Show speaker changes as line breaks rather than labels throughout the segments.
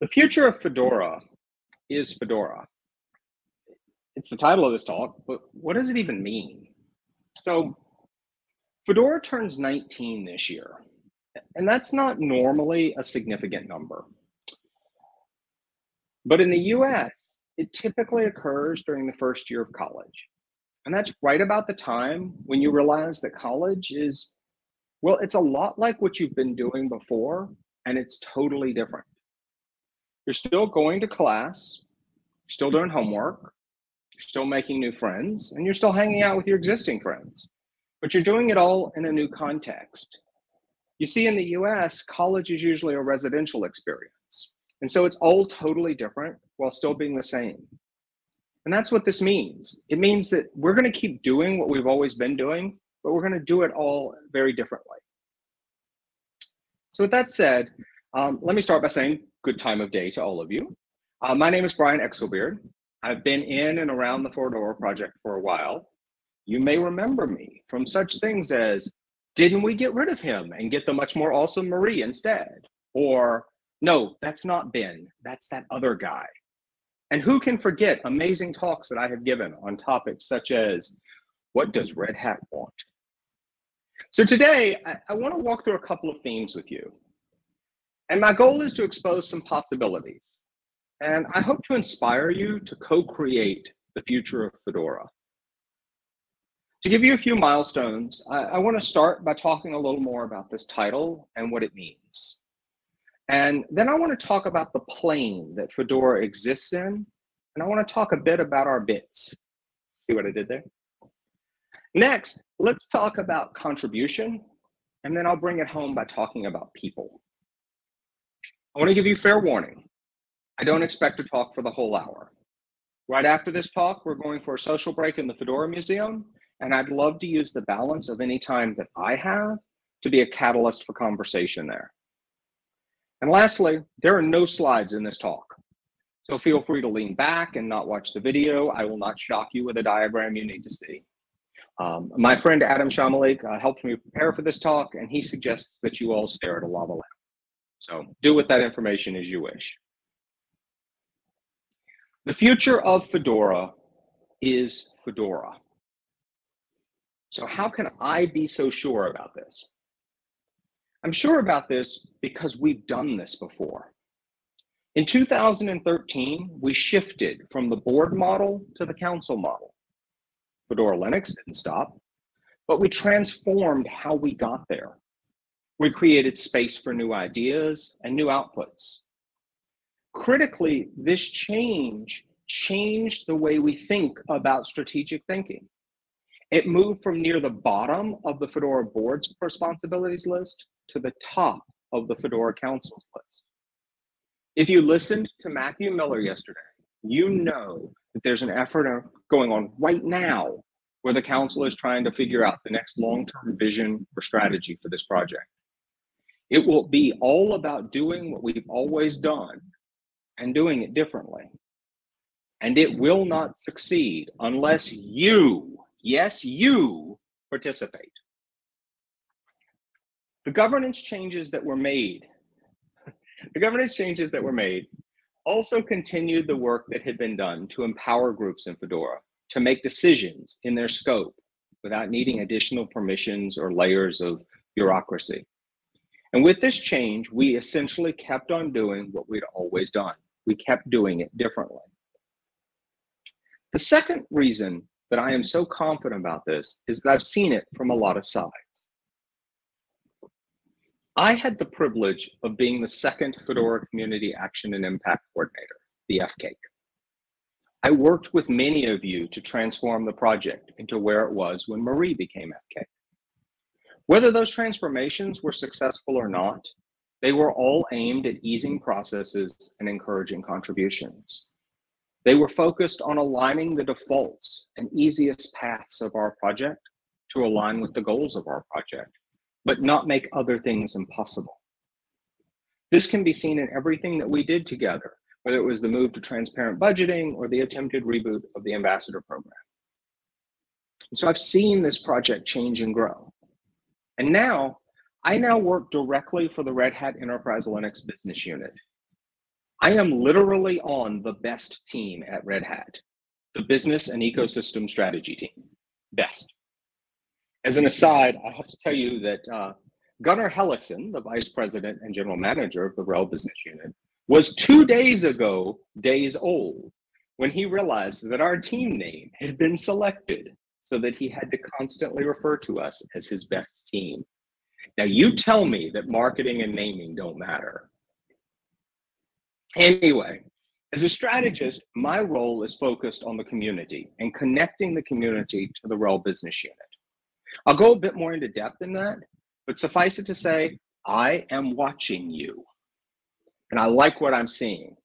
The future of Fedora is Fedora. It's the title of this talk, but what does it even mean? So Fedora turns 19 this year, and that's not normally a significant number. But in the US, it typically occurs during the first year of college. And that's right about the time when you realize that college is, well, it's a lot like what you've been doing before, and it's totally different. You're still going to class, still doing homework, you're still making new friends, and you're still hanging out with your existing friends. But you're doing it all in a new context. You see, in the US, college is usually a residential experience. And so it's all totally different while still being the same. And that's what this means. It means that we're going to keep doing what we've always been doing, but we're going to do it all very differently. So with that said, um, let me start by saying good time of day to all of you. Uh, my name is Brian Exelbierd. I've been in and around the Fedora project for a while. You may remember me from such things as, didn't we get rid of him and get the much more awesome Marie instead? Or, no, that's not Ben, that's that other guy. And who can forget amazing talks that I have given on topics such as, what does Red Hat want? So today, I, I want to walk through a couple of themes with you. And my goal is to expose some possibilities. And I hope to inspire you to co-create the future of Fedora. To give you a few milestones, I, I want to start by talking a little more about this title and what it means. And then I want to talk about the plane that Fedora exists in. And I want to talk a bit about our bits. See what I did there? Next, let's talk about contribution. And then I'll bring it home by talking about people. I want to give you fair warning. I don't expect to talk for the whole hour. Right after this talk, we're going for a social break in the Fedora Museum, and I'd love to use the balance of any time that I have to be a catalyst for conversation there. And lastly, there are no slides in this talk. So feel free to lean back and not watch the video. I will not shock you with a diagram you need to see. Um, my friend Adam Samalik uh, helped me prepare for this talk, and he suggests that you all stare at a lava lamp. So do with that information as you wish. The future of Fedora is Fedora. So how can I be so sure about this? I'm sure about this because we've done this before. In 2013, we shifted from the board model to the council model. Fedora Linux didn't stop, but we transformed how we got there. We created space for new ideas and new outputs. Critically, this change changed the way we think about strategic thinking. It moved from near the bottom of the Fedora board's responsibilities list to the top of the Fedora Council's list. If you listened to Matthew Miller yesterday, you know that there's an effort going on right now where the council is trying to figure out the next long-term vision or strategy for this project. It will be all about doing what we've always done and doing it differently. And it will not succeed unless you, yes, you participate. The governance changes that were made, the governance changes that were made also continued the work that had been done to empower groups in Fedora to make decisions in their scope without needing additional permissions or layers of bureaucracy. And with this change, we essentially kept on doing what we'd always done. We kept doing it differently. The second reason that I am so confident about this is that I've seen it from a lot of sides. I had the privilege of being the second Fedora Community Action and Impact Coordinator, the FCAIC. I worked with many of you to transform the project into where it was when Marie became FCAIC. Whether those transformations were successful or not, they were all aimed at easing processes and encouraging contributions. They were focused on aligning the defaults and easiest paths of our project to align with the goals of our project, but not make other things impossible. This can be seen in everything that we did together, whether it was the move to transparent budgeting or the attempted reboot of the ambassador program. So I've seen this project change and grow. And now, I now work directly for the Red Hat Enterprise Linux business unit. I am literally on the best team at Red Hat, the business and ecosystem strategy team. Best. As an aside, I have to tell you that uh, Gunnar Hellekson, the vice president and general manager of the RHEL business unit, was two days ago days old when he realized that our team name had been selected so that he had to constantly refer to us as his best team. Now, you tell me that marketing and naming don't matter. Anyway, as a strategist, my role is focused on the community and connecting the community to the RHEL business unit. I'll go a bit more into depth in that, but suffice it to say, I am watching you. And I like what I'm seeing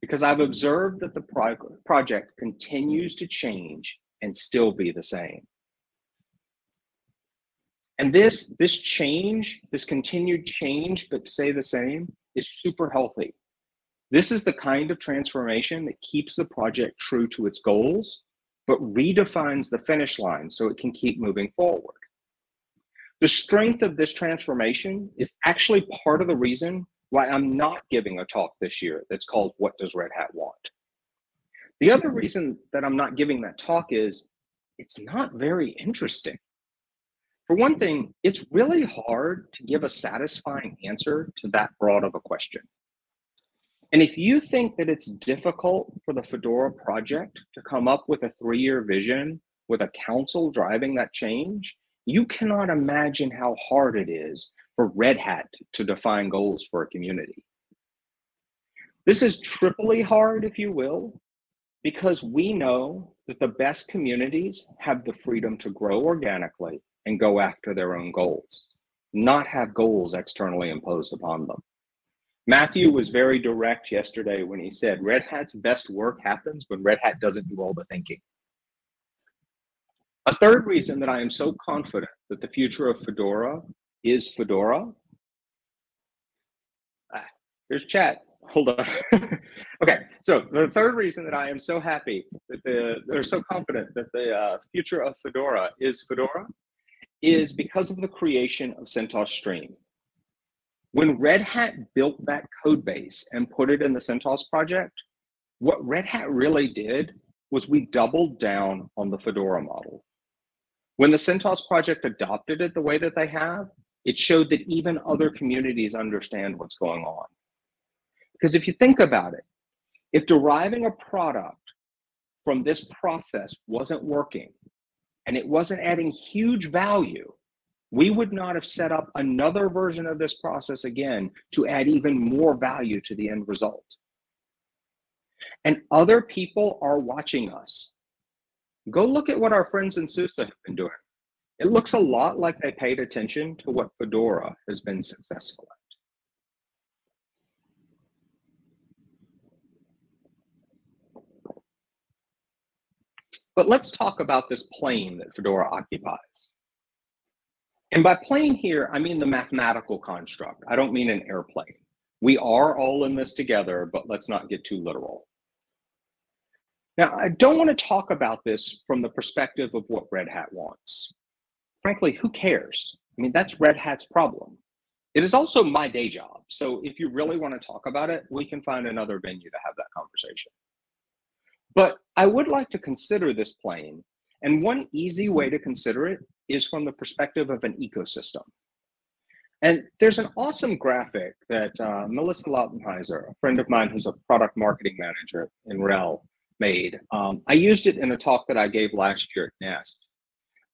because I've observed that the pro project continues to change and still be the same. And this, this change, this continued change, but stay the same, is super healthy. This is the kind of transformation that keeps the project true to its goals, but redefines the finish line so it can keep moving forward. The strength of this transformation is actually part of the reason why I'm not giving a talk this year that's called What Does Red Hat Want? The other reason that I'm not giving that talk is it's not very interesting. For one thing, it's really hard to give a satisfying answer to that broad of a question. And if you think that it's difficult for the Fedora project to come up with a three-year vision with a council driving that change, you cannot imagine how hard it is for Red Hat to define goals for a community. This is triply hard, if you will, because we know that the best communities have the freedom to grow organically and go after their own goals, not have goals externally imposed upon them. Matthew was very direct yesterday when he said Red Hat's best work happens when Red Hat doesn't do all the thinking. A third reason that I am so confident that the future of Fedora is Fedora. Ah, there's chat. Hold on. okay, so the third reason that I am so happy that the, they're so confident that the uh, future of Fedora is Fedora is because of the creation of CentOS Stream. When Red Hat built that code base and put it in the CentOS project, what Red Hat really did was we doubled down on the Fedora model. When the CentOS project adopted it the way that they have, it showed that even other communities understand what's going on. Because if you think about it, if deriving a product from this process wasn't working and it wasn't adding huge value, we would not have set up another version of this process again to add even more value to the end result. And other people are watching us. Go look at what our friends in SUSE have been doing. It looks a lot like they paid attention to what Fedora has been successful at. But let's talk about this plane that Fedora occupies. And by plane here, I mean the mathematical construct. I don't mean an airplane. We are all in this together, but let's not get too literal. Now, I don't want to talk about this from the perspective of what Red Hat wants. Frankly, who cares? I mean, that's Red Hat's problem. It is also my day job. So if you really want to talk about it, we can find another venue to have that conversation. But I would like to consider this plane. And one easy way to consider it is from the perspective of an ecosystem. And there's an awesome graphic that uh, Melissa Lautenheiser, a friend of mine who's a product marketing manager in RHEL, made. Um, I used it in a talk that I gave last year at NEST.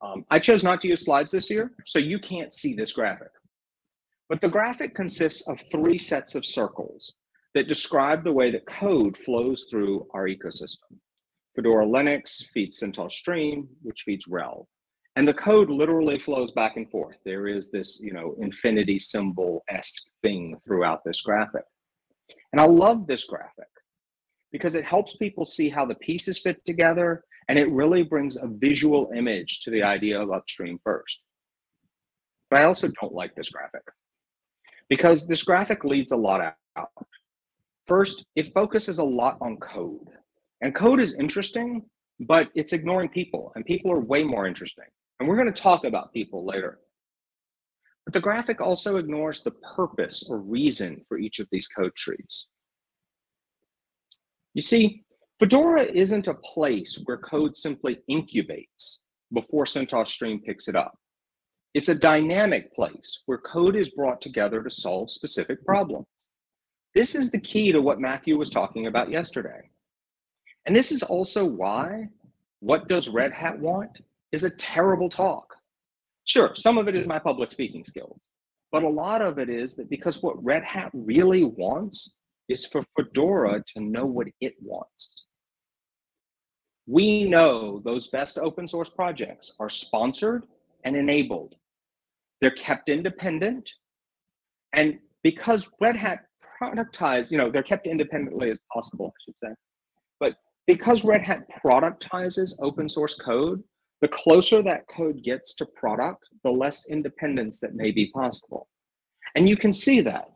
Um, I chose not to use slides this year, so you can't see this graphic. But the graphic consists of three sets of circles that describe the way that code flows through our ecosystem. Fedora Linux feeds CentOS Stream, which feeds RHEL. And the code literally flows back and forth. There is this, you know, infinity symbol-esque thing throughout this graphic. And I love this graphic because it helps people see how the pieces fit together and it really brings a visual image to the idea of upstream first. But I also don't like this graphic because this graphic leads a lot out. First, it focuses a lot on code. And code is interesting, but it's ignoring people, and people are way more interesting. And we're going to talk about people later. But the graphic also ignores the purpose or reason for each of these code trees. You see, Fedora isn't a place where code simply incubates before CentOS Stream picks it up. It's a dynamic place where code is brought together to solve specific problems. This is the key to what Matthew was talking about yesterday. And this is also why what does Red Hat want is a terrible talk. Sure, some of it is my public speaking skills, but a lot of it is that because what Red Hat really wants is for Fedora to know what it wants. We know those best open source projects are sponsored and enabled. They're kept independent. And because Red Hat productized, you know, they're kept independently as possible, I should say. But because Red Hat productizes open source code, the closer that code gets to product, the less independence that may be possible. And you can see that.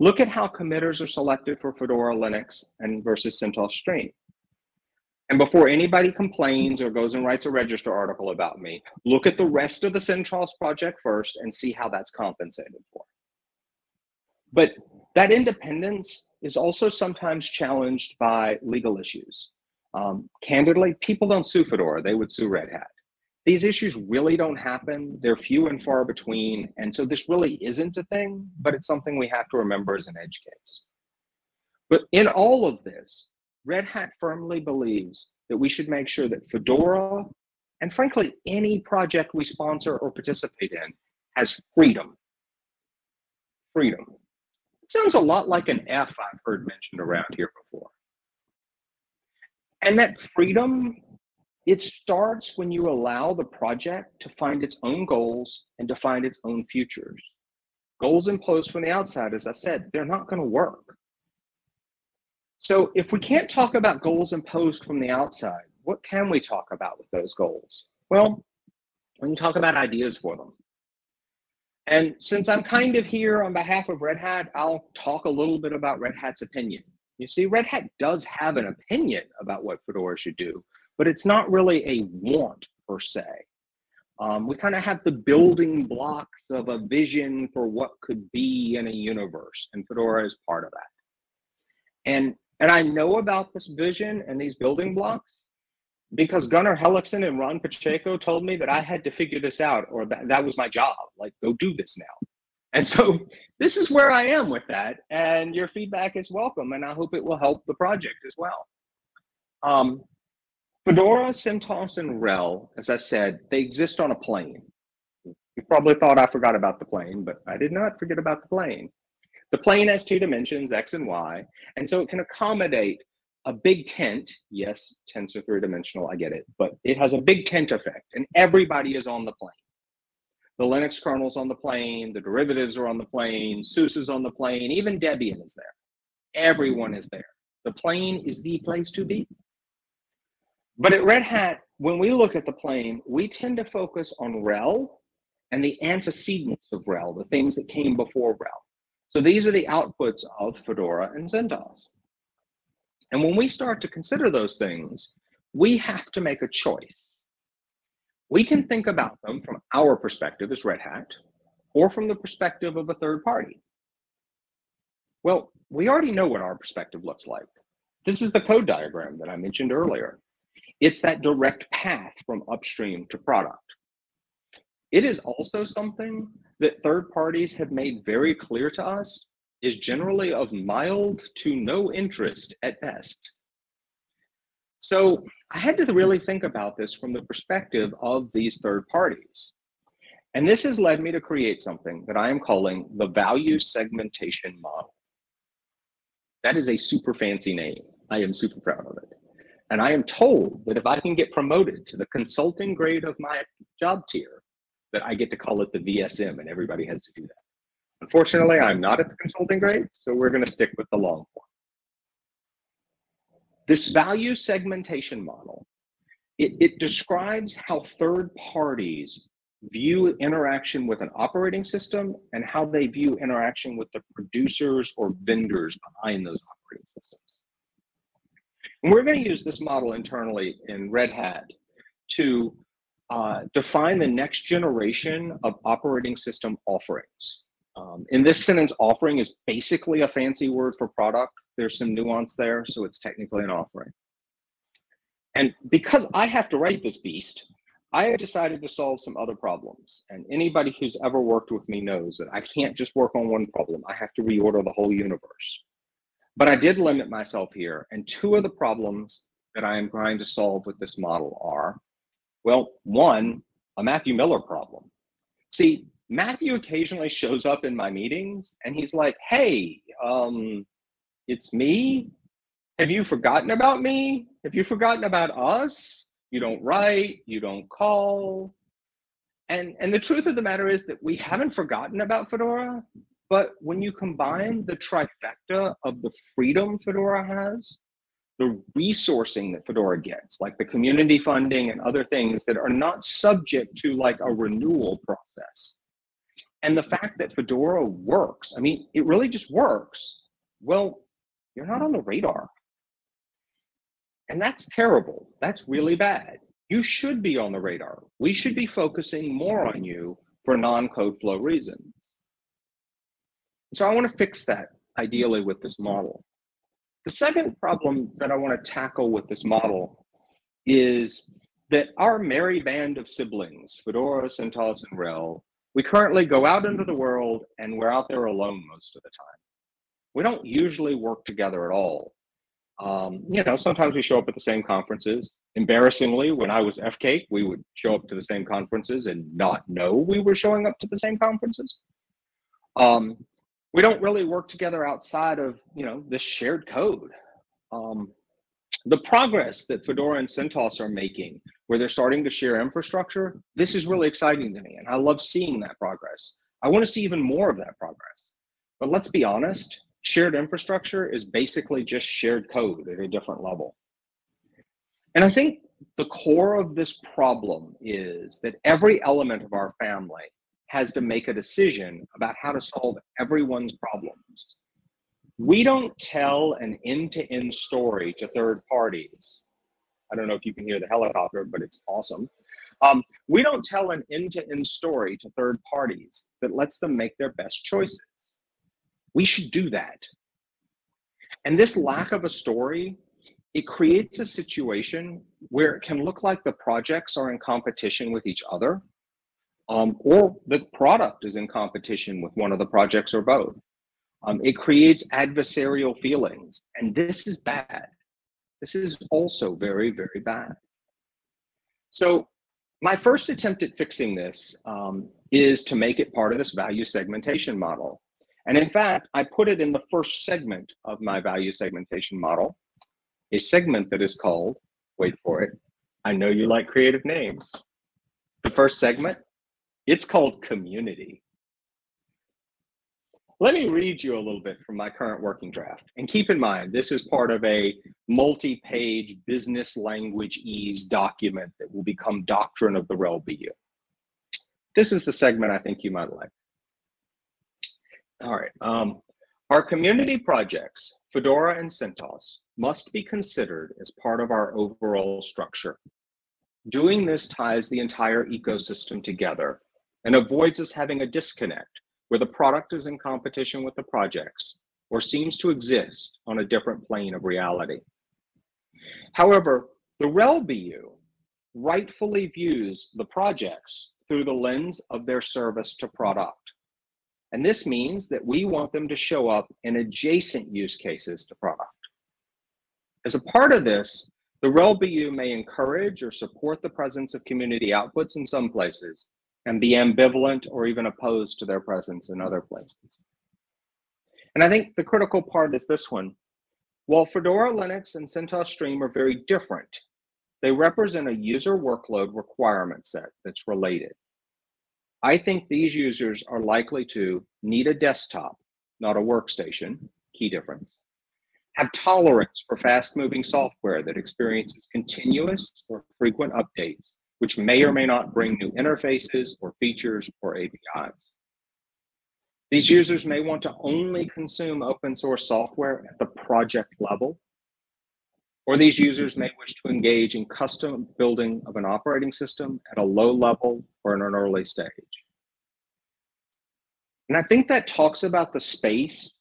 Look at how committers are selected for Fedora Linux and versus CentOS Stream. And before anybody complains or goes and writes a register article about me, look at the rest of the CentOS project first and see how that's compensated for. But that independence is also sometimes challenged by legal issues. Um, candidly, people don't sue Fedora, they would sue Red Hat. These issues really don't happen. They're few and far between. And so this really isn't a thing, but it's something we have to remember as an edge case. But in all of this, Red Hat firmly believes that we should make sure that Fedora, and frankly, any project we sponsor or participate in, has freedom. Freedom. It sounds a lot like an F I've heard mentioned around here before. And that freedom, it starts when you allow the project to find its own goals and to find its own futures. Goals imposed from the outside, as I said, they're not going to work. So if we can't talk about goals imposed from the outside, what can we talk about with those goals? Well, we can talk about ideas for them. And since I'm kind of here on behalf of Red Hat, I'll talk a little bit about Red Hat's opinion. You see, Red Hat does have an opinion about what Fedora should do, but it's not really a want per se. Um, we kind of have the building blocks of a vision for what could be in a universe, and Fedora is part of that. And and I know about this vision and these building blocks because Gunnar Hellekson and Ron Pacheco told me that I had to figure this out or that, that was my job, like go do this now. And so this is where I am with that. And your feedback is welcome. And I hope it will help the project as well. Um, Fedora, CentOS, and RHEL, as I said, they exist on a plane. You probably thought I forgot about the plane, but I did not forget about the plane. The plane has two dimensions, X and Y, and so it can accommodate a big tent. Yes, tents are three dimensional, I get it, but it has a big tent effect and everybody is on the plane. The Linux kernel's on the plane, the derivatives are on the plane, SUSE is on the plane, even Debian is there. Everyone is there. The plane is the place to be. But at Red Hat, when we look at the plane, we tend to focus on RHEL and the antecedents of RHEL, the things that came before RHEL. So these are the outputs of Fedora and CentOS. And when we start to consider those things, we have to make a choice. We can think about them from our perspective as Red Hat, or from the perspective of a third party. Well, we already know what our perspective looks like. This is the code diagram that I mentioned earlier. It's that direct path from upstream to product. It is also something that third parties have made very clear to us is generally of mild to no interest at best. So I had to really think about this from the perspective of these third parties. And this has led me to create something that I am calling the value segmentation model. That is a super fancy name. I am super proud of it. And I am told that if I can get promoted to the consulting grade of my job tier, that I get to call it the VSM and everybody has to do that. Unfortunately, I'm not at the consulting grade, so we're going to stick with the long form. This value segmentation model, it, it describes how third parties view interaction with an operating system and how they view interaction with the producers or vendors behind those operating systems. And we're going to use this model internally in Red Hat to uh, define the next generation of operating system offerings. Um, in this sentence, offering is basically a fancy word for product, there's some nuance there, so it's technically an offering. And because I have to write this beast, I have decided to solve some other problems. And anybody who's ever worked with me knows that I can't just work on one problem. I have to reorder the whole universe. But I did limit myself here. And two of the problems that I am trying to solve with this model are, well, one, a Matthew Miller problem. See, Matthew occasionally shows up in my meetings and he's like, hey, um, it's me. Have you forgotten about me? Have you forgotten about us? You don't write, you don't call. And, and the truth of the matter is that we haven't forgotten about Fedora, but when you combine the trifecta of the freedom Fedora has, the resourcing that Fedora gets, like the community funding and other things that are not subject to like a renewal process. And the fact that Fedora works, I mean, it really just works. Well, you're not on the radar. And that's terrible. That's really bad. You should be on the radar. We should be focusing more on you for non-code flow reasons. So I want to fix that ideally with this model. The second problem that I want to tackle with this model is that our merry band of siblings, Fedora, CentOS, and RHEL, we currently go out into the world and we're out there alone most of the time. We don't usually work together at all. Um, you know, sometimes we show up at the same conferences. Embarrassingly, when I was FCAIC, we would show up to the same conferences and not know we were showing up to the same conferences. Um, we don't really work together outside of you know this shared code. Um, the progress that Fedora and CentOS are making, where they're starting to share infrastructure, this is really exciting to me, and I love seeing that progress. I want to see even more of that progress. But let's be honest, shared infrastructure is basically just shared code at a different level. And I think the core of this problem is that every element of our family has to make a decision about how to solve everyone's problems. We don't tell an end-to-end story to third parties. I don't know if you can hear the helicopter, but it's awesome. Um, we don't tell an end-to-end story to third parties that lets them make their best choices. We should do that. And this lack of a story, it creates a situation where it can look like the projects are in competition with each other um, or the product is in competition with one of the projects or both. Um, it creates adversarial feelings, and this is bad. This is also very, very bad. So my first attempt at fixing this um, is to make it part of this value segmentation model. And in fact, I put it in the first segment of my value segmentation model, a segment that is called, wait for it, I know you like creative names. The first segment it's called community. Let me read you a little bit from my current working draft. And keep in mind, this is part of a multi-page business language ease document that will become doctrine of the RHEL BU. This is the segment I think you might like. All right. Um, our community projects, Fedora and CentOS, must be considered as part of our overall structure. Doing this ties the entire ecosystem together and avoids us having a disconnect where the product is in competition with the projects or seems to exist on a different plane of reality. However, the RHEL BU rightfully views the projects through the lens of their service to product. And this means that we want them to show up in adjacent use cases to product. As a part of this, the RHEL BU may encourage or support the presence of community outputs in some places, and be ambivalent or even opposed to their presence in other places. And I think the critical part is this one. While Fedora Linux and CentOS Stream are very different, they represent a user workload requirement set that's related. I think these users are likely to need a desktop, not a workstation, key difference, have tolerance for fast moving software that experiences continuous or frequent updates, which may or may not bring new interfaces or features or APIs. These users may want to only consume open source software at the project level, or these users may wish to engage in custom building of an operating system at a low level or in an early stage. And I think that talks about the space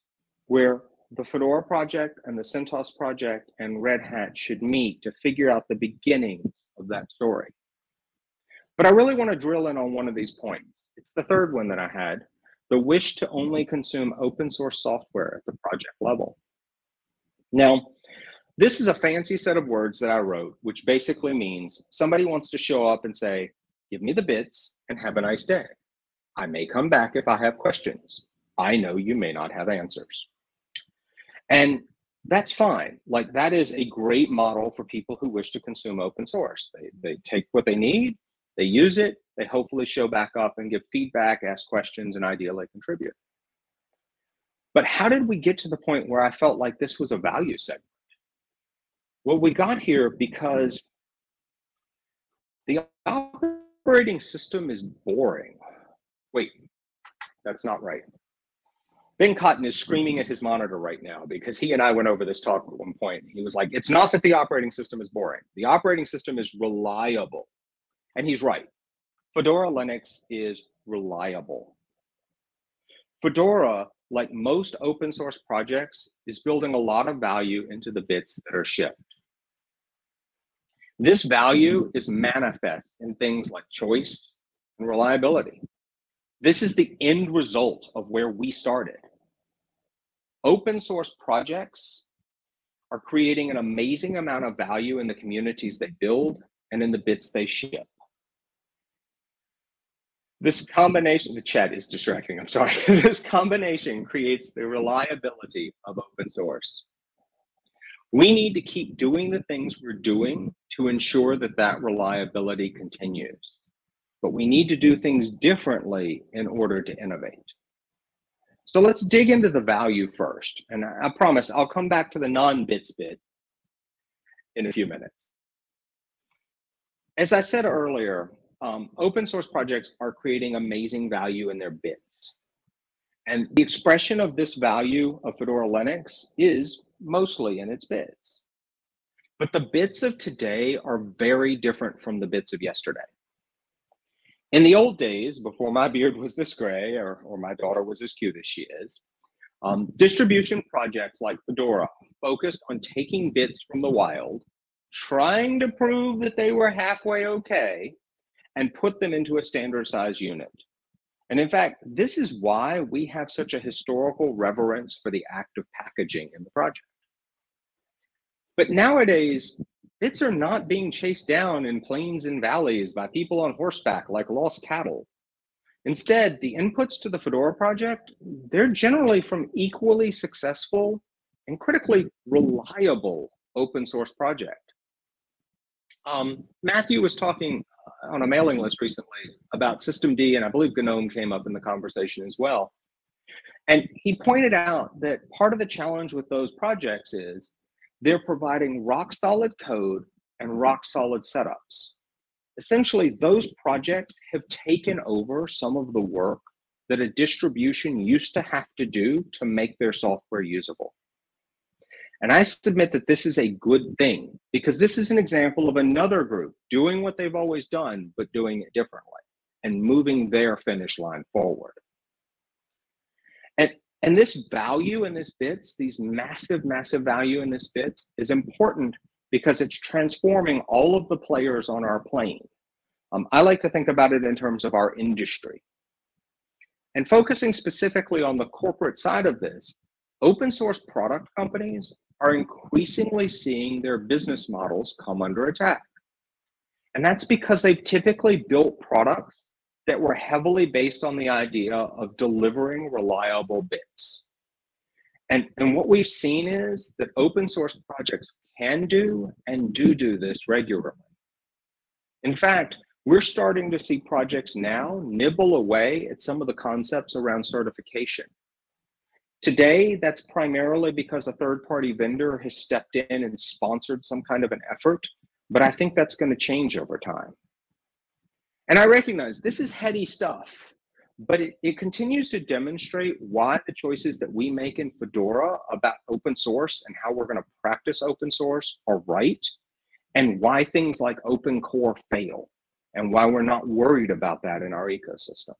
where the Fedora project and the CentOS project and Red Hat should meet to figure out the beginnings of that story. But I really want to drill in on one of these points. It's the third one that I had, the wish to only consume open source software at the project level. Now, this is a fancy set of words that I wrote, which basically means somebody wants to show up and say, give me the bits and have a nice day. I may come back if I have questions. I know you may not have answers. And that's fine. Like that is a great model for people who wish to consume open source. They, they take what they need, they use it, they hopefully show back up and give feedback, ask questions, and ideally contribute. But how did we get to the point where I felt like this was a value segment? Well, we got here because the operating system is boring. Wait, that's not right. Ben Cotton is screaming at his monitor right now because he and I went over this talk at one point. He was like, it's not that the operating system is boring. The operating system is reliable. And he's right. Fedora Linux is reliable. Fedora, like most open source projects, is building a lot of value into the bits that are shipped. This value is manifest in things like choice and reliability. This is the end result of where we started. Open source projects are creating an amazing amount of value in the communities they build and in the bits they ship. This combination, the chat is distracting, I'm sorry. this combination creates the reliability of open source. We need to keep doing the things we're doing to ensure that that reliability continues. But we need to do things differently in order to innovate. So let's dig into the value first. And I promise I'll come back to the non-bits bit in a few minutes. As I said earlier, um, open source projects are creating amazing value in their bits. And the expression of this value of Fedora Linux is mostly in its bits. But the bits of today are very different from the bits of yesterday. In the old days, before my beard was this gray or, or my daughter was as cute as she is, um, distribution projects like Fedora focused on taking bits from the wild, trying to prove that they were halfway okay, and put them into a standard size unit. And in fact, this is why we have such a historical reverence for the act of packaging in the project. But nowadays, bits are not being chased down in plains and valleys by people on horseback like lost cattle. Instead, the inputs to the Fedora project, they're generally from equally successful and critically reliable open source project. Um, Matthew was talking on a mailing list recently about systemd, and I believe GNOME came up in the conversation as well. And he pointed out that part of the challenge with those projects is they're providing rock solid code and rock solid setups. Essentially, those projects have taken over some of the work that a distribution used to have to do to make their software usable. And I submit that this is a good thing because this is an example of another group doing what they've always done, but doing it differently and moving their finish line forward. And, and this value in this bits, these massive, massive value in this bits is important because it's transforming all of the players on our plane. Um, I like to think about it in terms of our industry. And focusing specifically on the corporate side of this, open source product companies are increasingly seeing their business models come under attack. And that's because they've typically built products that were heavily based on the idea of delivering reliable bits. And, and what we've seen is that open source projects can do and do do this regularly. In fact, we're starting to see projects now nibble away at some of the concepts around certification Today, that's primarily because a third-party vendor has stepped in and sponsored some kind of an effort, but I think that's going to change over time. And I recognize this is heady stuff, but it, it continues to demonstrate why the choices that we make in Fedora about open source and how we're going to practice open source are right, and why things like open core fail, and why we're not worried about that in our ecosystem.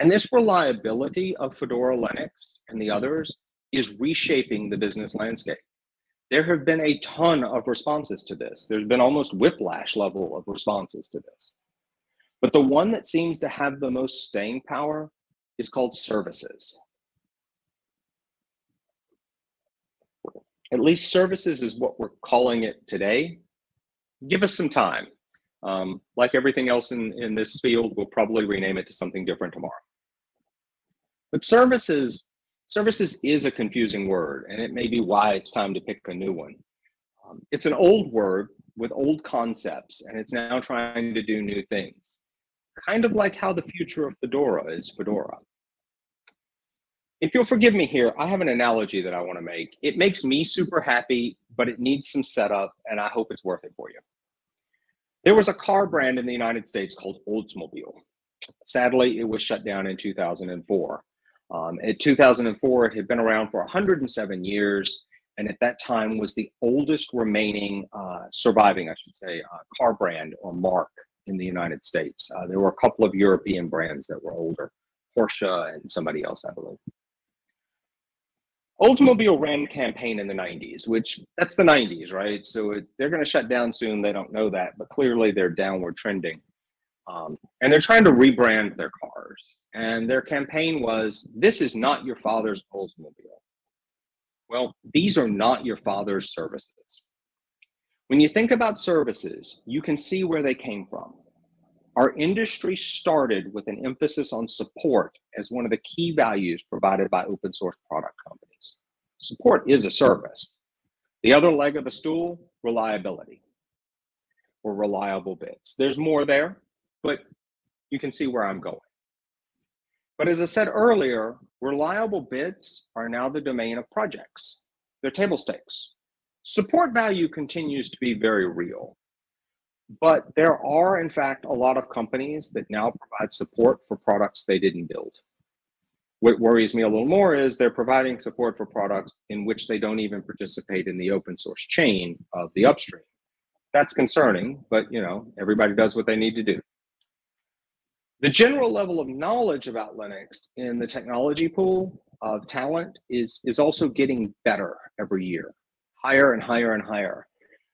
And this reliability of Fedora Linux and the others is reshaping the business landscape. There have been a ton of responses to this. There's been almost whiplash level of responses to this. But the one that seems to have the most staying power is called services. At least services is what we're calling it today. Give us some time. Um, like everything else in, in this field, we'll probably rename it to something different tomorrow. But services, services is a confusing word, and it may be why it's time to pick a new one. Um, it's an old word with old concepts, and it's now trying to do new things. Kind of like how the future of Fedora is Fedora. If you'll forgive me here, I have an analogy that I want to make. It makes me super happy, but it needs some setup, and I hope it's worth it for you. There was a car brand in the United States called Oldsmobile. Sadly, it was shut down in 2004. Um, in 2004, it had been around for 107 years, and at that time was the oldest remaining uh, surviving, I should say, uh, car brand or mark in the United States. Uh, there were a couple of European brands that were older, Porsche and somebody else, I believe. Oldsmobile ran campaign in the 90s, which that's the 90s, right? So it, they're going to shut down soon. They don't know that, but clearly they're downward trending. Um, and they're trying to rebrand their cars. And their campaign was this is not your father's Oldsmobile. Well, these are not your father's services. When you think about services, you can see where they came from. Our industry started with an emphasis on support as one of the key values provided by open source product companies. Support is a service. The other leg of the stool, reliability or reliable bits. There's more there, but you can see where I'm going. But as I said earlier, reliable bits are now the domain of projects. They're table stakes. Support value continues to be very real. But there are, in fact, a lot of companies that now provide support for products they didn't build. What worries me a little more is they're providing support for products in which they don't even participate in the open source chain of the upstream. That's concerning, but you know, everybody does what they need to do. The general level of knowledge about Linux in the technology pool of talent is, is also getting better every year, higher and higher and higher.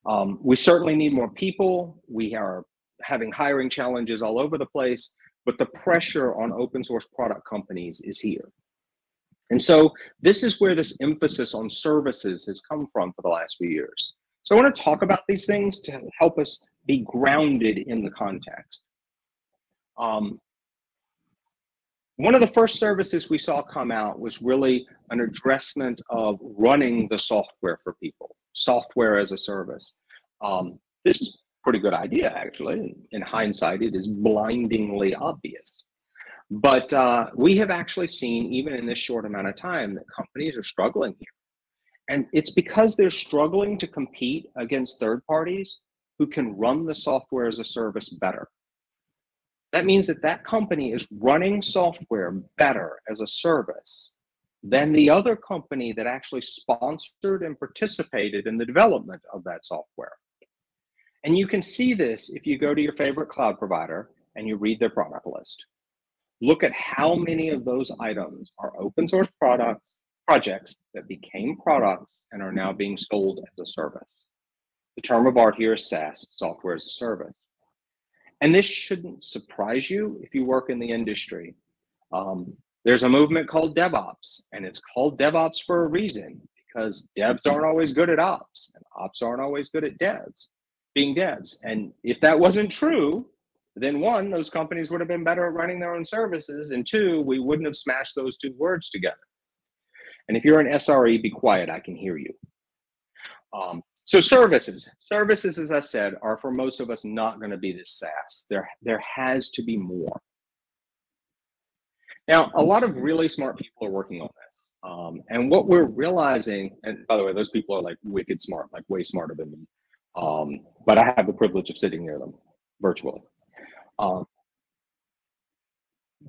Um, we certainly need more people. We are having hiring challenges all over the place, but the pressure on open source product companies is here. And so this is where this emphasis on services has come from for the last few years. So I want to talk about these things to help us be grounded in the context. Um, one of the first services we saw come out was really an addressment of running the software for people software as a service. Um, this is a pretty good idea, actually. In hindsight, it is blindingly obvious. But uh, we have actually seen, even in this short amount of time, that companies are struggling here. And it's because they're struggling to compete against third parties who can run the software as a service better. That means that that company is running software better as a service than the other company that actually sponsored and participated in the development of that software. And you can see this if you go to your favorite cloud provider and you read their product list. Look at how many of those items are open source products, projects that became products and are now being sold as a service. The term of art here is SaaS, software as a service. And this shouldn't surprise you if you work in the industry. Um, there's a movement called DevOps, and it's called DevOps for a reason because devs aren't always good at ops, and ops aren't always good at devs, being devs. And if that wasn't true, then one, those companies would have been better at running their own services, and two, we wouldn't have smashed those two words together. And if you're an SRE, be quiet, I can hear you. Um, so services, services, as I said, are for most of us not going to be this SaaS. There, there has to be more. Now, a lot of really smart people are working on this. Um, and what we're realizing, and by the way, those people are like wicked smart, like way smarter than me. Um, but I have the privilege of sitting near them virtually. Um,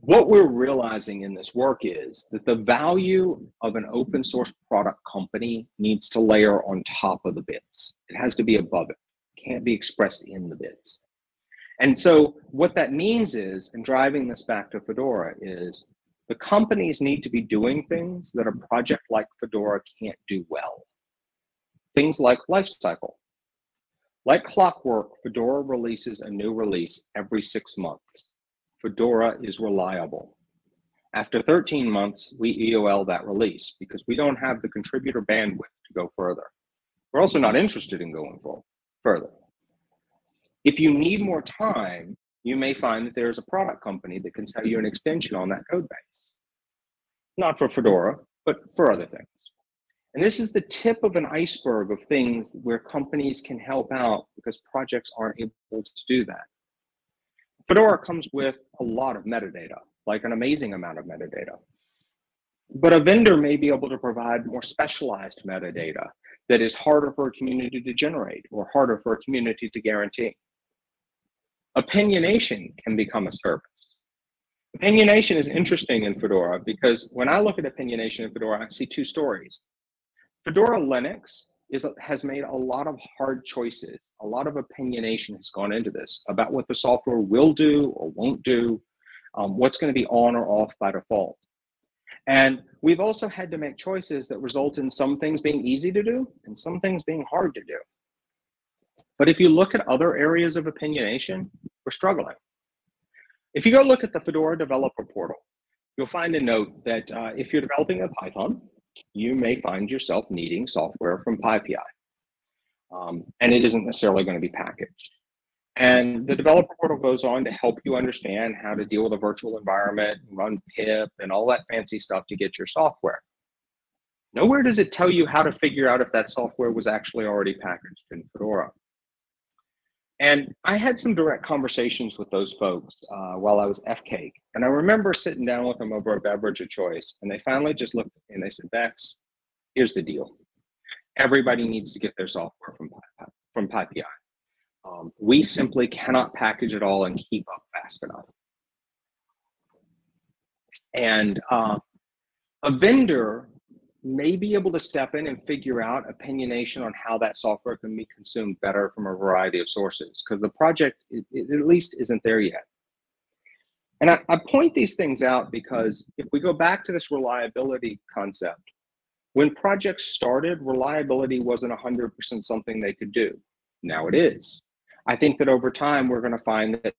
what we're realizing in this work is that the value of an open source product company needs to layer on top of the bits. It has to be above it. it can't be expressed in the bits. And so what that means is, and driving this back to Fedora is the companies need to be doing things that a project like Fedora can't do well. Things like lifecycle. Like clockwork, Fedora releases a new release every six months. Fedora is reliable. After 13 months, we EOL that release because we don't have the contributor bandwidth to go further. We're also not interested in going further. If you need more time, you may find that there's a product company that can sell you an extension on that code base. Not for Fedora, but for other things. And this is the tip of an iceberg of things where companies can help out because projects aren't able to do that. Fedora comes with a lot of metadata, like an amazing amount of metadata. But a vendor may be able to provide more specialized metadata that is harder for a community to generate or harder for a community to guarantee. Opinionation can become a service. Opinionation is interesting in Fedora because when I look at opinionation in Fedora, I see two stories. Fedora Linux is, has made a lot of hard choices. A lot of opinionation has gone into this about what the software will do or won't do, um, what's going to be on or off by default. And we've also had to make choices that result in some things being easy to do and some things being hard to do. But if you look at other areas of opinionation, we're struggling. If you go look at the Fedora developer portal, you'll find a note that uh, if you're developing in Python, you may find yourself needing software from PyPI. Um, and it isn't necessarily going to be packaged. And the developer portal goes on to help you understand how to deal with a virtual environment, and run pip, and all that fancy stuff to get your software. Nowhere does it tell you how to figure out if that software was actually already packaged in Fedora. And I had some direct conversations with those folks uh, while I was FCAIC. And I remember sitting down with them over a beverage of choice. And they finally just looked at me and they said, Bex, here's the deal. Everybody needs to get their software from, from PyPI. Um, we simply cannot package it all and keep up fast enough. And uh, a vendor may be able to step in and figure out opinionation on how that software can be consumed better from a variety of sources because the project it, it at least isn't there yet. And I, I point these things out because if we go back to this reliability concept, when projects started, reliability wasn't 100% something they could do. Now it is. I think that over time, we're going to find that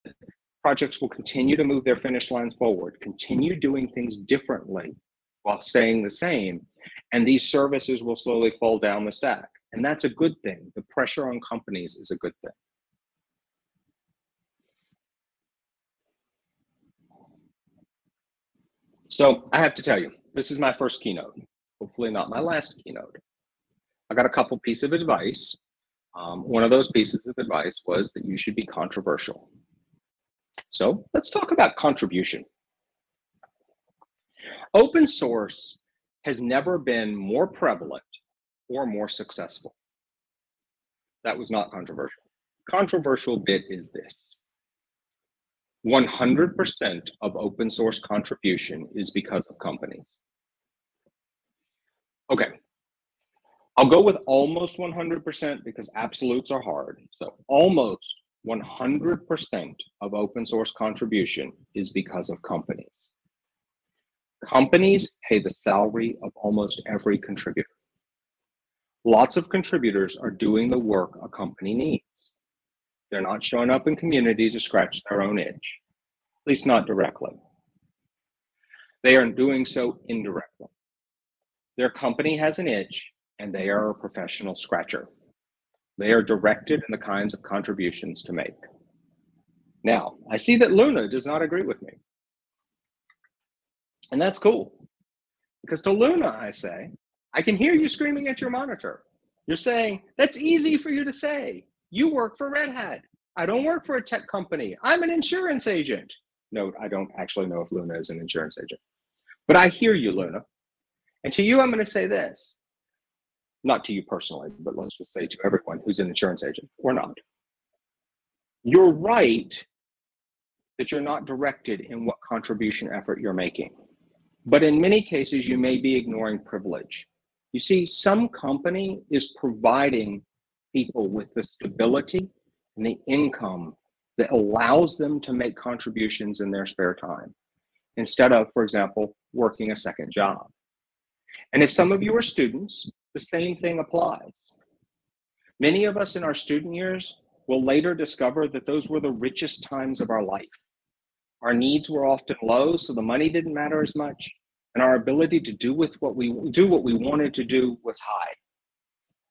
projects will continue to move their finish lines forward, continue doing things differently while staying the same. And these services will slowly fall down the stack. And that's a good thing. The pressure on companies is a good thing. So I have to tell you, this is my first keynote, hopefully not my last keynote. I got a couple pieces of advice. Um, one of those pieces of advice was that you should be controversial. So let's talk about contribution. Open source has never been more prevalent or more successful. That was not controversial. Controversial bit is this. 100% of open source contribution is because of companies. Okay, I'll go with almost 100% because absolutes are hard. So almost 100% of open source contribution is because of companies. Companies pay the salary of almost every contributor. Lots of contributors are doing the work a company needs. They're not showing up in community to scratch their own itch, at least not directly. They are doing so indirectly. Their company has an itch and they are a professional scratcher. They are directed in the kinds of contributions to make. Now, I see that Luna does not agree with me. And that's cool. Because to Luna, I say, I can hear you screaming at your monitor. You're saying, that's easy for you to say. You work for Red Hat. I don't work for a tech company. I'm an insurance agent. No, I don't actually know if Luna is an insurance agent. But I hear you, Luna. And to you, I'm going to say this. Not to you personally, but let's just say to everyone who's an insurance agent or not. You're right that you're not directed in what contribution effort you're making. But in many cases, you may be ignoring privilege. You see, some company is providing people with the stability and the income that allows them to make contributions in their spare time instead of, for example, working a second job. And if some of you are students, the same thing applies. Many of us in our student years will later discover that those were the richest times of our life. Our needs were often low, so the money didn't matter as much, and our ability to do with what we do what we wanted to do was high.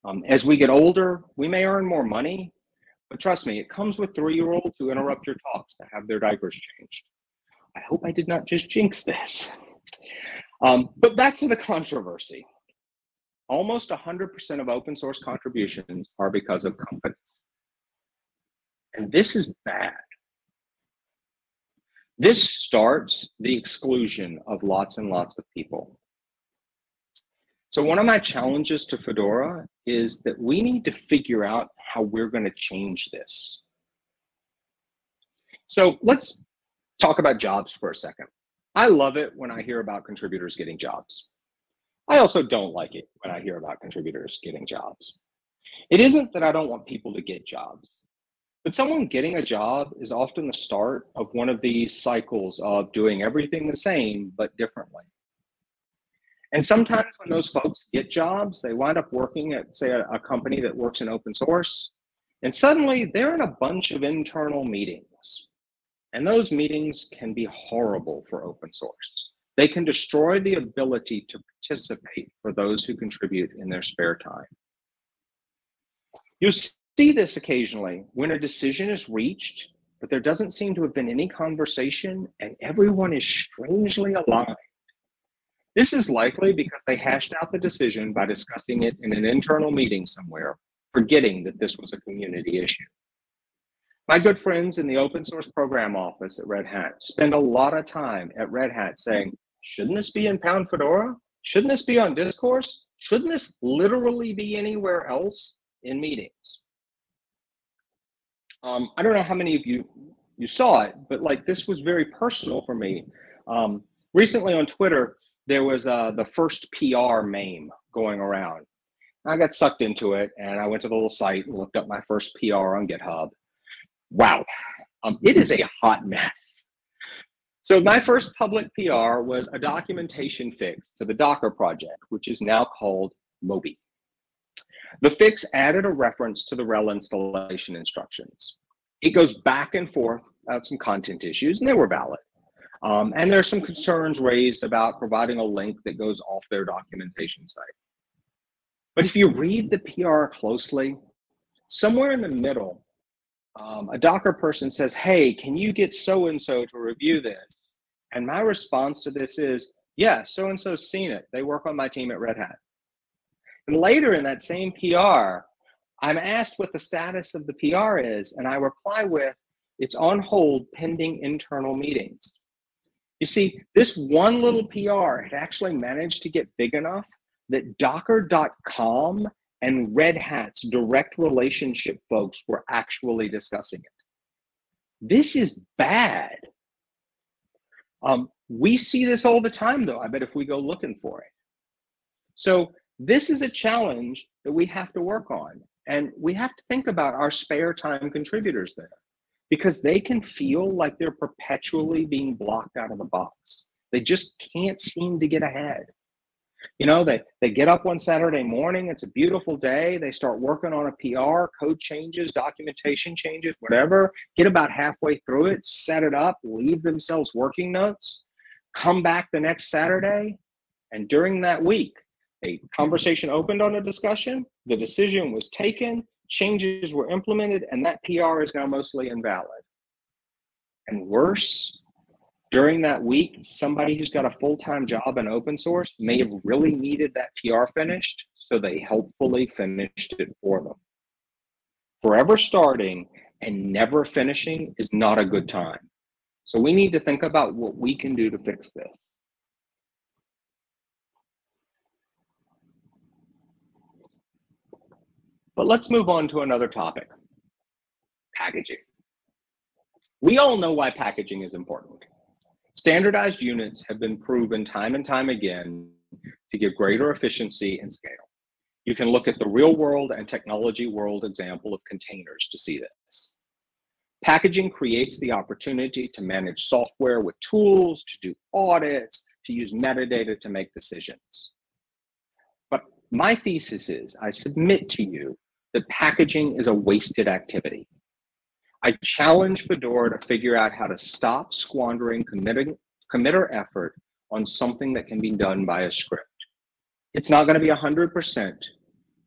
Um, as we get older, we may earn more money, but trust me, it comes with three-year-olds who interrupt your talks to have their diapers changed. I hope I did not just jinx this. Um, but back to the controversy. Almost 100% of open source contributions are because of companies. And this is bad. This starts the exclusion of lots and lots of people. So one of my challenges to Fedora is that we need to figure out how we're going to change this. So let's talk about jobs for a second. I love it when I hear about contributors getting jobs. I also don't like it when I hear about contributors getting jobs. It isn't that I don't want people to get jobs, but someone getting a job is often the start of one of these cycles of doing everything the same, but differently. And sometimes when those folks get jobs, they wind up working at, say, a, a company that works in open source, and suddenly they're in a bunch of internal meetings. And those meetings can be horrible for open source. They can destroy the ability to participate for those who contribute in their spare time. You see this occasionally when a decision is reached, but there doesn't seem to have been any conversation and everyone is strangely aligned. This is likely because they hashed out the decision by discussing it in an internal meeting somewhere, forgetting that this was a community issue. My good friends in the open source program office at Red Hat spend a lot of time at Red Hat saying, shouldn't this be in Pound Fedora? Shouldn't this be on Discourse? Shouldn't this literally be anywhere else in meetings? Um, I don't know how many of you you saw it, but like this was very personal for me. Um, recently on Twitter, there was uh, the first PR meme going around. I got sucked into it and I went to the little site and looked up my first PR on GitHub. Wow, um, it is a hot mess. So my first public PR was a documentation fix to the Docker project, which is now called Moby. The fix added a reference to the RHEL installation instructions. It goes back and forth about some content issues, and they were valid. Um, and there's some concerns raised about providing a link that goes off their documentation site. But if you read the PR closely, somewhere in the middle, um, a Docker person says, hey, can you get so-and-so to review this? And my response to this is, yeah, so-and-so's seen it. They work on my team at Red Hat. And later in that same PR, I'm asked what the status of the PR is, and I reply with, it's on hold pending internal meetings. You see, this one little PR had actually managed to get big enough that docker.com and Red Hat's direct relationship folks were actually discussing it. This is bad. Um, we see this all the time, though, I bet if we go looking for it. So this is a challenge that we have to work on. And we have to think about our spare time contributors there because they can feel like they're perpetually being blocked out of the box. They just can't seem to get ahead. You know, they, they get up one Saturday morning, it's a beautiful day, they start working on a PR, code changes, documentation changes, whatever, get about halfway through it, set it up, leave themselves working notes, come back the next Saturday, and during that week, a conversation opened on a discussion, the decision was taken, changes were implemented, and that PR is now mostly invalid. And worse, during that week, somebody who's got a full-time job in open source may have really needed that PR finished, so they helpfully finished it for them. Forever starting and never finishing is not a good time. So we need to think about what we can do to fix this. But let's move on to another topic, packaging. We all know why packaging is important. Standardized units have been proven time and time again to give greater efficiency and scale. You can look at the real world and technology world example of containers to see this. Packaging creates the opportunity to manage software with tools, to do audits, to use metadata to make decisions. But my thesis is, I submit to you that packaging is a wasted activity. I challenge Fedora to figure out how to stop squandering committing, committer effort on something that can be done by a script. It's not going to be 100%,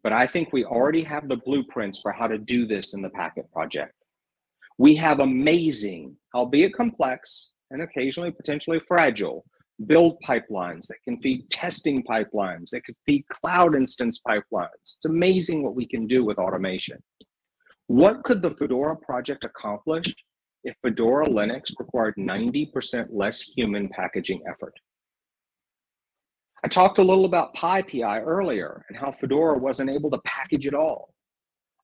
but I think we already have the blueprints for how to do this in the Packit project. We have amazing, albeit complex and occasionally potentially fragile, build pipelines that can feed testing pipelines, that can feed cloud instance pipelines. It's amazing what we can do with automation. What could the Fedora project accomplish if Fedora Linux required 90% less human packaging effort? I talked a little about PyPI earlier and how Fedora wasn't able to package it all.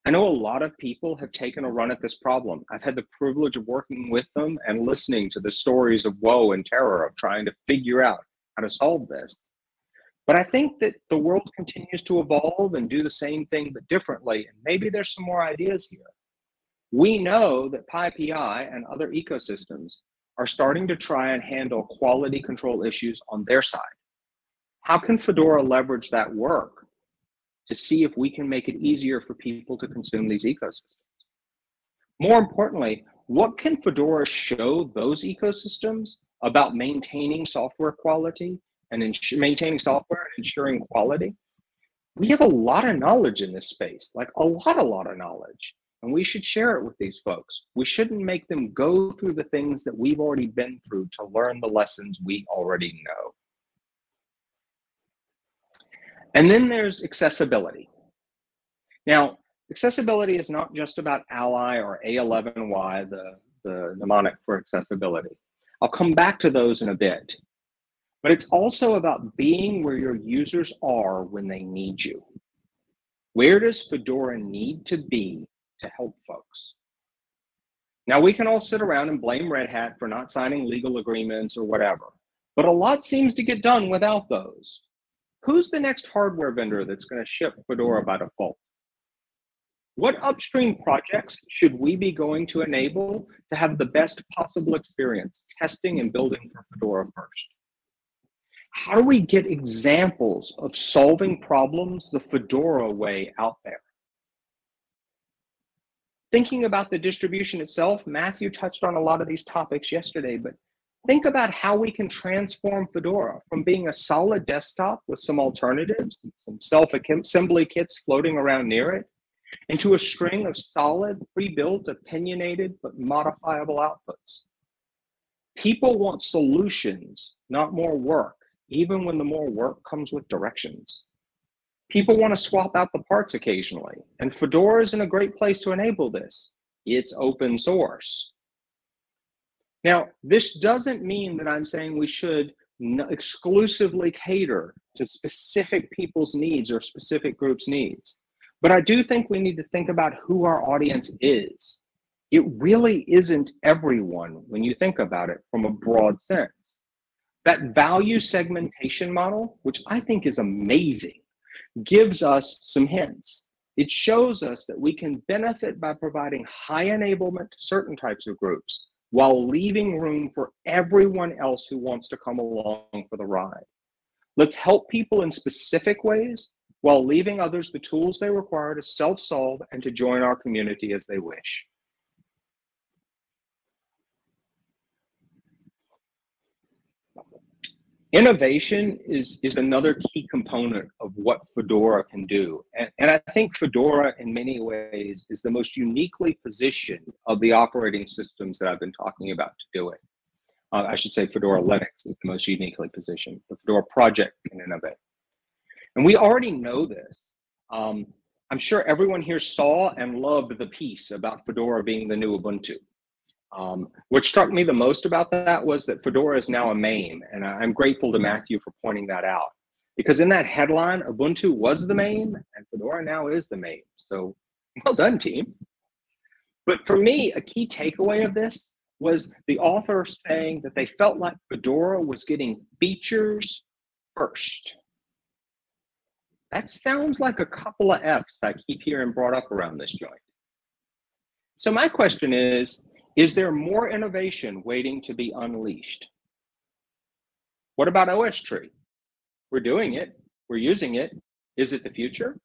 I know a lot of people have taken a run at this problem. I've had the privilege of working with them and listening to the stories of woe and terror of trying to figure out how to solve this. But I think that the world continues to evolve and do the same thing but differently. And maybe there's some more ideas here. We know that PyPI and other ecosystems are starting to try and handle quality control issues on their side. How can Fedora leverage that work to see if we can make it easier for people to consume these ecosystems? More importantly, what can Fedora show those ecosystems about maintaining software quality and maintaining software and ensuring quality? We have a lot of knowledge in this space, like a lot, a lot of knowledge, and we should share it with these folks. We shouldn't make them go through the things that we've already been through to learn the lessons we already know. And then there's accessibility. Now, accessibility is not just about ALLI or A11Y, the, the mnemonic for accessibility. I'll come back to those in a bit. But it's also about being where your users are when they need you. Where does Fedora need to be to help folks? Now, we can all sit around and blame Red Hat for not signing legal agreements or whatever, but a lot seems to get done without those. Who's the next hardware vendor that's going to ship Fedora by default? What upstream projects should we be going to enable to have the best possible experience testing and building for Fedora first? How do we get examples of solving problems the Fedora way out there? Thinking about the distribution itself, Matthew touched on a lot of these topics yesterday, but think about how we can transform Fedora from being a solid desktop with some alternatives, some self-assembly kits floating around near it, into a string of solid, pre-built, opinionated, but modifiable outputs. People want solutions, not more work, even when the more work comes with directions. People want to swap out the parts occasionally, and Fedora is in a great place to enable this. It's open source. Now, this doesn't mean that I'm saying we should exclusively cater to specific people's needs or specific groups' needs. But I do think we need to think about who our audience is. It really isn't everyone when you think about it from a broad sense. That value segmentation model, which I think is amazing, gives us some hints. It shows us that we can benefit by providing high enablement to certain types of groups while leaving room for everyone else who wants to come along for the ride. Let's help people in specific ways while leaving others the tools they require to self-solve and to join our community as they wish. Innovation is, is another key component of what Fedora can do. And, and I think Fedora, in many ways, is the most uniquely positioned of the operating systems that I've been talking about to do it. Uh, I should say Fedora Linux is the most uniquely positioned. The Fedora project can innovate. And we already know this. Um, I'm sure everyone here saw and loved the piece about Fedora being the new Ubuntu. Um, what struck me the most about that was that Fedora is now a main, and I'm grateful to Matthew for pointing that out. Because in that headline, Ubuntu was the main, and Fedora now is the main. So well done, team. But for me, a key takeaway of this was the author saying that they felt like Fedora was getting features first. That sounds like a couple of F's I keep hearing brought up around this joint. So my question is, Is there more innovation waiting to be unleashed? What about OSTree? We're doing it, we're using it. Is it the future?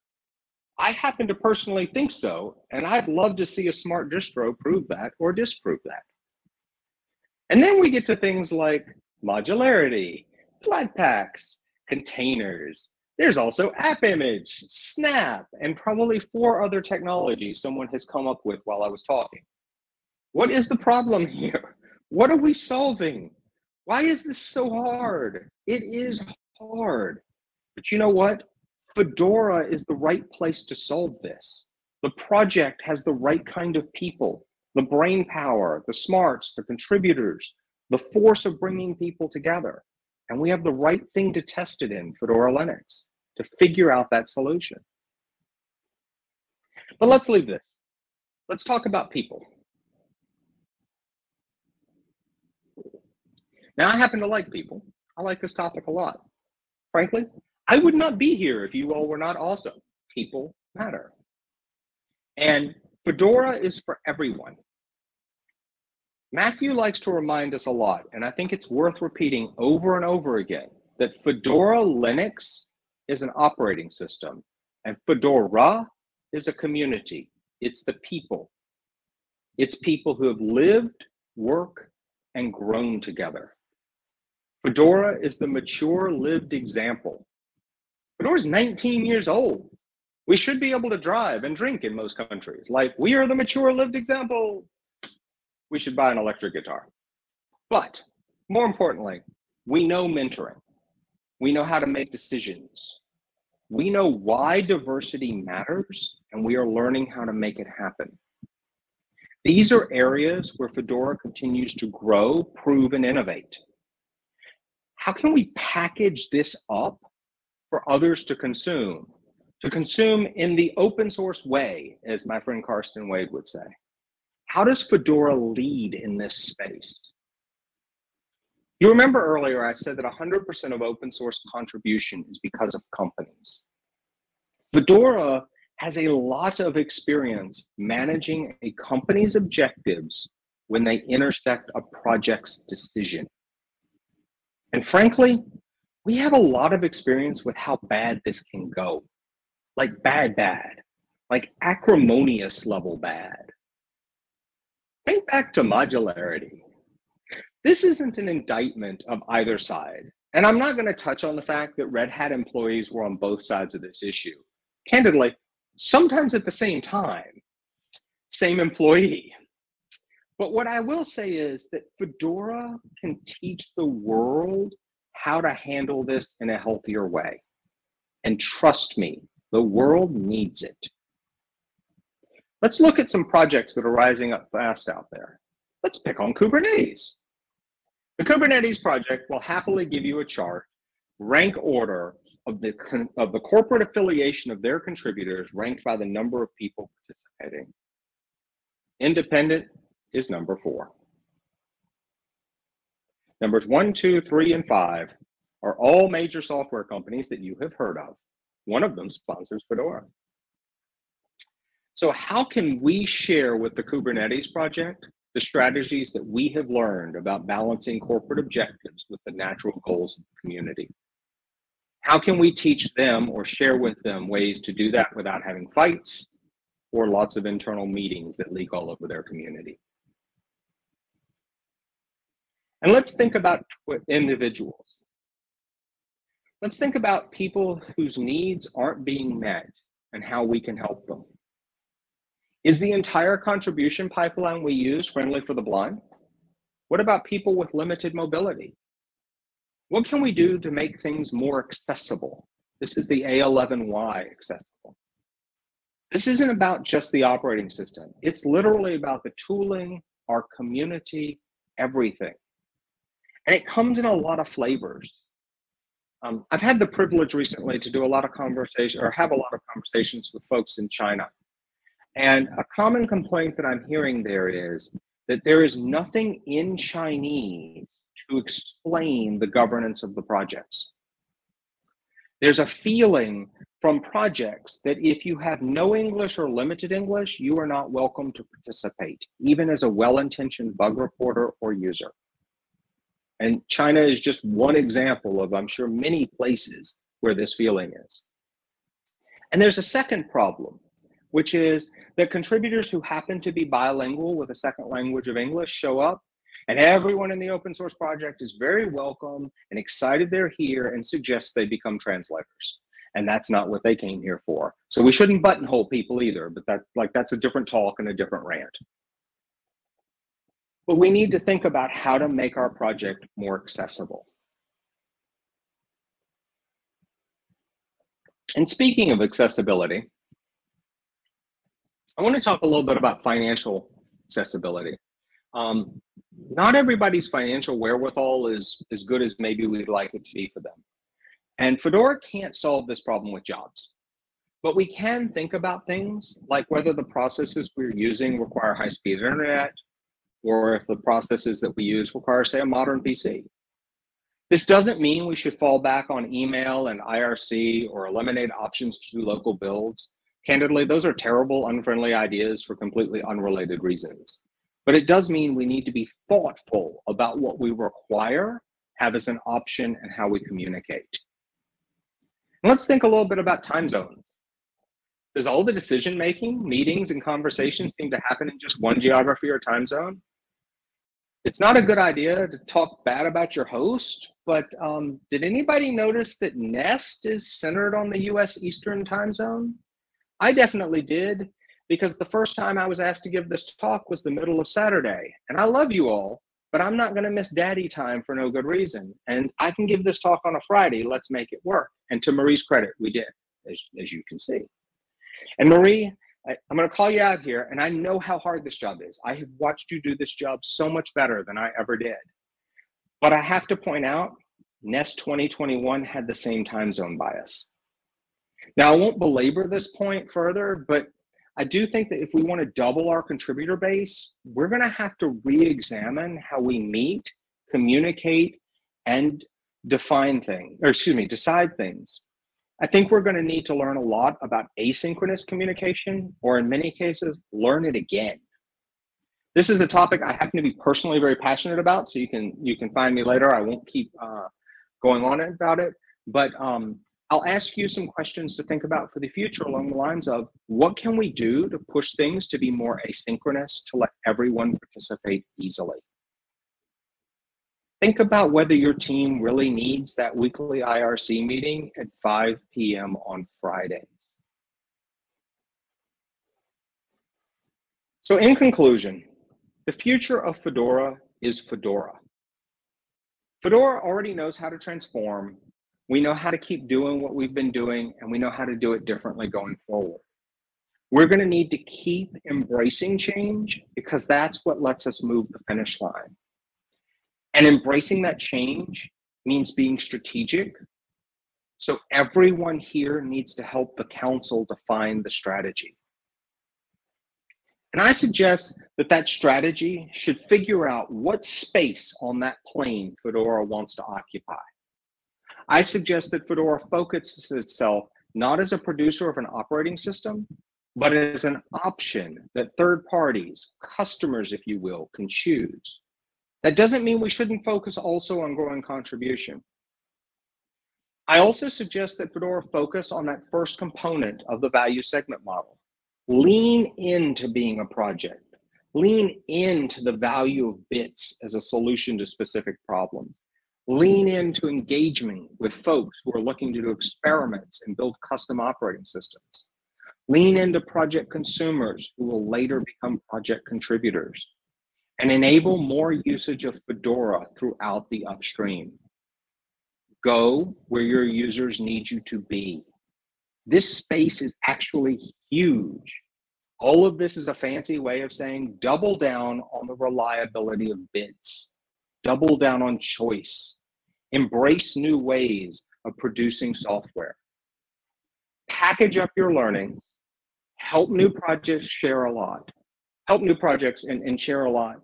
I happen to personally think so, and I'd love to see a smart distro prove that or disprove that. And then we get to things like modularity, Flatpaks, containers. There's also AppImage, Snap, and probably four other technologies someone has come up with while I was talking. What is the problem here? What are we solving? Why is this so hard? It is hard. But you know what? Fedora is the right place to solve this. The project has the right kind of people, the brain power, the smarts, the contributors, the force of bringing people together. And we have the right thing to test it in Fedora Linux to figure out that solution. But let's leave this. Let's talk about people. Now, I happen to like people. I like this topic a lot. Frankly, I would not be here if you all were not awesome. People matter. And Fedora is for everyone. Matthew likes to remind us a lot, and I think it's worth repeating over and over again, that Fedora Linux is an operating system, and Fedora is a community. It's the people. It's people who have lived, worked, and grown together. Fedora is the mature lived example. Fedora is 19 years old. We should be able to drive and drink in most countries. Like, we are the mature lived example. We should buy an electric guitar. But more importantly, we know mentoring. We know how to make decisions. We know why diversity matters, and we are learning how to make it happen. These are areas where Fedora continues to grow, prove, and innovate how can we package this up for others to consume? To consume in the open source way, as my friend Karsten Wade would say. How does Fedora lead in this space? You remember earlier I said that 100% of open source contribution is because of companies. Fedora has a lot of experience managing a company's objectives when they intersect a project's decision. And frankly, we have a lot of experience with how bad this can go. Like bad, bad. Like acrimonious level bad. Think back to modularity. This isn't an indictment of either side. And I'm not going to touch on the fact that Red Hat employees were on both sides of this issue. Candidly, sometimes at the same time, same employee. But what I will say is that Fedora can teach the world how to handle this in a healthier way. And trust me, the world needs it. Let's look at some projects that are rising up fast out there. Let's pick on Kubernetes. The Kubernetes project will happily give you a chart, rank order of the, of the corporate affiliation of their contributors ranked by the number of people participating. Independent, is number four. Numbers one, two, three, and five are all major software companies that you have heard of. One of them sponsors Fedora. So how can we share with the Kubernetes project the strategies that we have learned about balancing corporate objectives with the natural goals of the community? How can we teach them or share with them ways to do that without having fights or lots of internal meetings that leak all over their community? And let's think about individuals. Let's think about people whose needs aren't being met and how we can help them. Is the entire contribution pipeline we use friendly for the blind? What about people with limited mobility? What can we do to make things more accessible? This is the A11Y accessible. This isn't about just the operating system. It's literally about the tooling, our community, everything and it comes in a lot of flavors. Um, I've had the privilege recently to do a lot of conversation or have a lot of conversations with folks in China. And a common complaint that I'm hearing there is that there is nothing in Chinese to explain the governance of the projects. There's a feeling from projects that if you have no English or limited English, you are not welcome to participate, even as a well-intentioned bug reporter or user. And China is just one example of, I'm sure, many places where this feeling is. And there's a second problem, which is that contributors who happen to be bilingual with a second language of English show up and everyone in the open source project is very welcome and excited they're here and suggests they become translators and that's not what they came here for. So we shouldn't buttonhole people either, but that's like that's a different talk and a different rant. But we need to think about how to make our project more accessible. And speaking of accessibility, I want to talk a little bit about financial accessibility. Um, not everybody's financial wherewithal is as good as maybe we'd like it to be for them. And Fedora can't solve this problem with jobs. But we can think about things like whether the processes we're using require high-speed internet, or if the processes that we use require, say, a modern PC. This doesn't mean we should fall back on email and IRC or eliminate options to do local builds. Candidly, those are terrible, unfriendly ideas for completely unrelated reasons. But it does mean we need to be thoughtful about what we require, have as an option, and how we communicate. Let's think a little bit about time zones. Does all the decision making, meetings, and conversations seem to happen in just one geography or time zone? It's not a good idea to talk bad about your host, but um, did anybody notice that Nest is centered on the US Eastern time zone? I definitely did, because the first time I was asked to give this talk was the middle of Saturday. And I love you all, but I'm not going to miss daddy time for no good reason. And I can give this talk on a Friday. Let's make it work. And to Marie's credit, we did, as, as you can see. And Marie, I, I'm going to call you out here, and I know how hard this job is. I have watched you do this job so much better than I ever did. But I have to point out, NEST 2021 had the same time zone bias. Now, I won't belabor this point further, but I do think that if we want to double our contributor base, we're going to have to re-examine how we meet, communicate, and define things, or excuse me, decide things. I think we're going to need to learn a lot about asynchronous communication, or in many cases, learn it again. This is a topic I happen to be personally very passionate about, so you can you can find me later. I won't keep uh, going on about it, but um, I'll ask you some questions to think about for the future along the lines of what can we do to push things to be more asynchronous to let everyone participate easily? Think about whether your team really needs that weekly IRC meeting at 5 p.m. on Fridays. So in conclusion, the future of Fedora is Fedora. Fedora already knows how to transform we know how to keep doing what we've been doing and we know how to do it differently going forward. We're going to need to keep embracing change because that's what lets us move the finish line. And embracing that change means being strategic. So everyone here needs to help the council define the strategy. And I suggest that that strategy should figure out what space on that plane Fedora wants to occupy. I suggest that Fedora focuses itself not as a producer of an operating system, but as an option that third parties, customers, if you will, can choose. That doesn't mean we shouldn't focus also on growing contribution. I also suggest that Fedora focus on that first component of the value segment model. Lean into being a project. Lean into the value of bits as a solution to specific problems lean into engagement with folks who are looking to do experiments and build custom operating systems. Lean into project consumers who will later become project contributors and enable more usage of Fedora throughout the upstream. Go where your users need you to be. This space is actually huge. All of this is a fancy way of saying double down on the reliability of bits double down on choice, embrace new ways of producing software, package up your learnings, help new projects share a lot, help new projects and, and share a lot.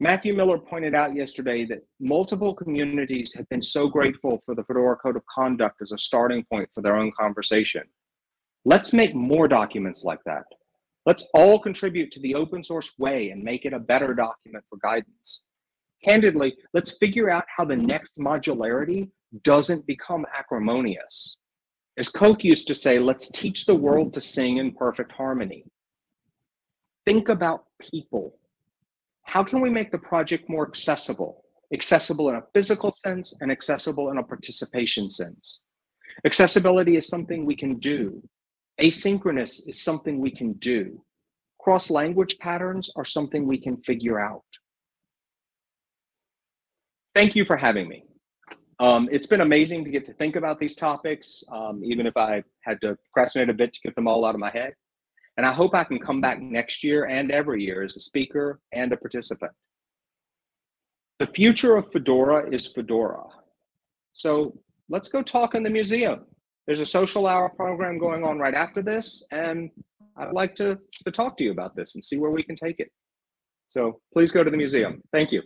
Matthew Miller pointed out yesterday that multiple communities have been so grateful for the Fedora Code of Conduct as a starting point for their own conversation. Let's make more documents like that. Let's all contribute to the open source way and make it a better document for guidance. Candidly, let's figure out how the next modularity doesn't become acrimonious. As Coke used to say, let's teach the world to sing in perfect harmony. Think about people how can we make the project more accessible? Accessible in a physical sense and accessible in a participation sense. Accessibility is something we can do. Asynchronous is something we can do. Cross-language patterns are something we can figure out. Thank you for having me. Um, it's been amazing to get to think about these topics, um, even if I had to procrastinate a bit to get them all out of my head. And I hope I can come back next year and every year as a speaker and a participant. The future of Fedora is Fedora. So let's go talk in the museum. There's a social hour program going on right after this, and I'd like to, to talk to you about this and see where we can take it. So please go to the museum. Thank you.